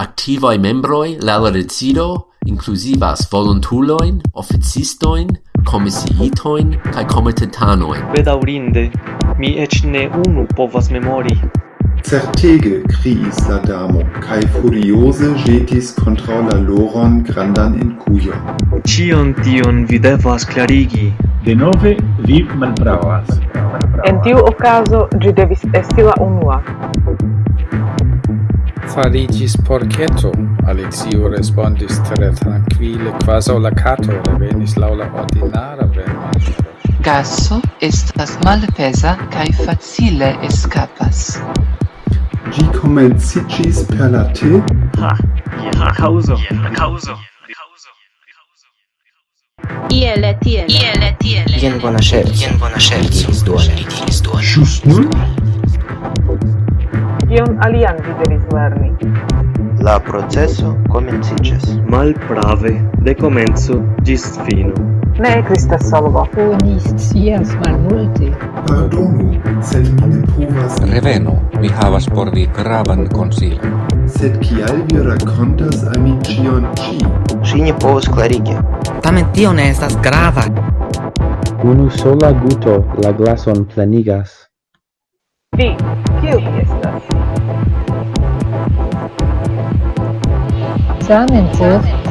Activae membroi la la decido inclusivas volontulojn, officistoin, komisiitojn cae comitetanoin. Bedaurinde, mi ec ne unu povas memori. Certege criis la damo cae furiose jetis contra la loron grandan incuion. Cion tion vi devas klarigi. Denove vi malbravas. En tiu ocaso, gi devis esti la unua farigis porceto, Alexio respondis tre tranquille, quaso la cato revenis laula ordinara vermancio. Gaso estas malpesa cae facile escapas. Gi comencigis per la te? Ha, la causo, la causo. Iele, tiele. Iele, tiele. Jen bona scherzo. Jen bona scherzo. Jen bona scherzo. Jen bona scherzo. Bona scherzo kion alian vi devis lerni. La proceso mal Malprave, de comenzo, gis fino. Ne existas solvo. Oni scias malmulte. Pardonu, sed mi ne povas... Revenu, mi havas por vi gravan konsilon. Sed kial vi racontas al mi cion ci? Si ne povas klarigi. Tamen tio ne estas grava. Unu sola guto la glason plenigas. D. Q. Yes, Sam and Jeff